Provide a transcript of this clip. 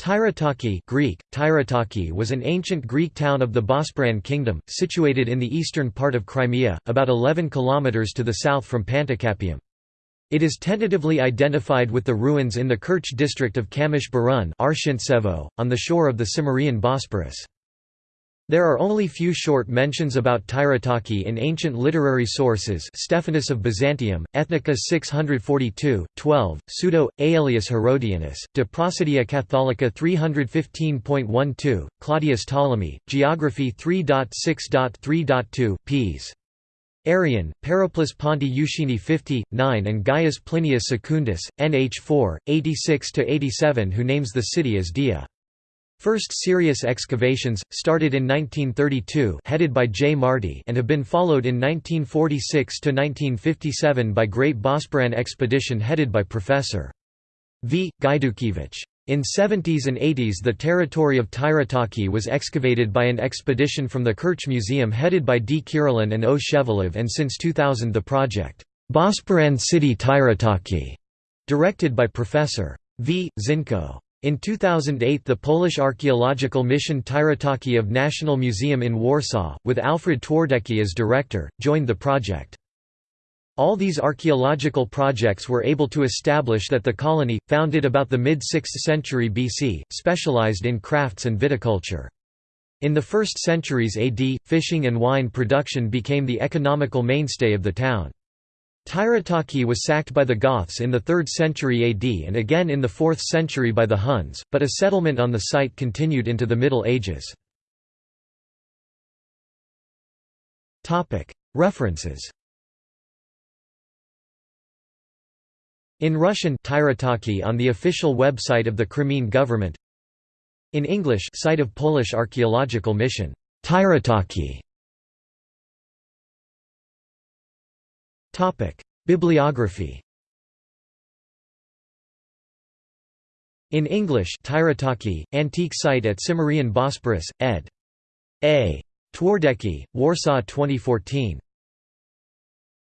Tyritake Greek, Tyritake was an ancient Greek town of the Bosporan kingdom, situated in the eastern part of Crimea, about 11 kilometers to the south from Panticapaeum. It is tentatively identified with the ruins in the Kerch district of Kamysh Burun on the shore of the Cimmerian Bosporus. There are only few short mentions about Tyritake in ancient literary sources Stephanus of Byzantium, Ethnica 642, 12, pseudo, Aelius Herodianus, De Prosodia Catholica 315.12, Claudius Ptolemy, Geography 3.6.3.2, ps. Arrian, Periplus Ponti Euxini 50, 9 and Gaius Plinius Secundus, nh 4, 86–87 who names the city as Dia. First serious excavations, started in 1932 headed by J. Marty and have been followed in 1946–1957 by Great Bosporan Expedition headed by Professor. V. Gajdukiewicz. In 70s and 80s the territory of Tyritake was excavated by an expedition from the Kerch Museum headed by D. Kirilin and O. Shevelov and since 2000 the project, Bosporan City Tyritake, directed by Professor. V. Zinko. In 2008 the Polish archaeological mission Tyritake of National Museum in Warsaw, with Alfred Twardecki as director, joined the project. All these archaeological projects were able to establish that the colony, founded about the mid-6th century BC, specialized in crafts and viticulture. In the 1st centuries AD, fishing and wine production became the economical mainstay of the town. Tyritake was sacked by the Goths in the 3rd century AD and again in the 4th century by the Huns, but a settlement on the site continued into the Middle Ages. References In Russian Tyritake on the official website of the Crimean government. In English site of Polish archaeological mission Tyritake Bibliography In English Tyritake, Antique Site at Cimmerian Bosporus, ed. A. Twardecki, Warsaw 2014.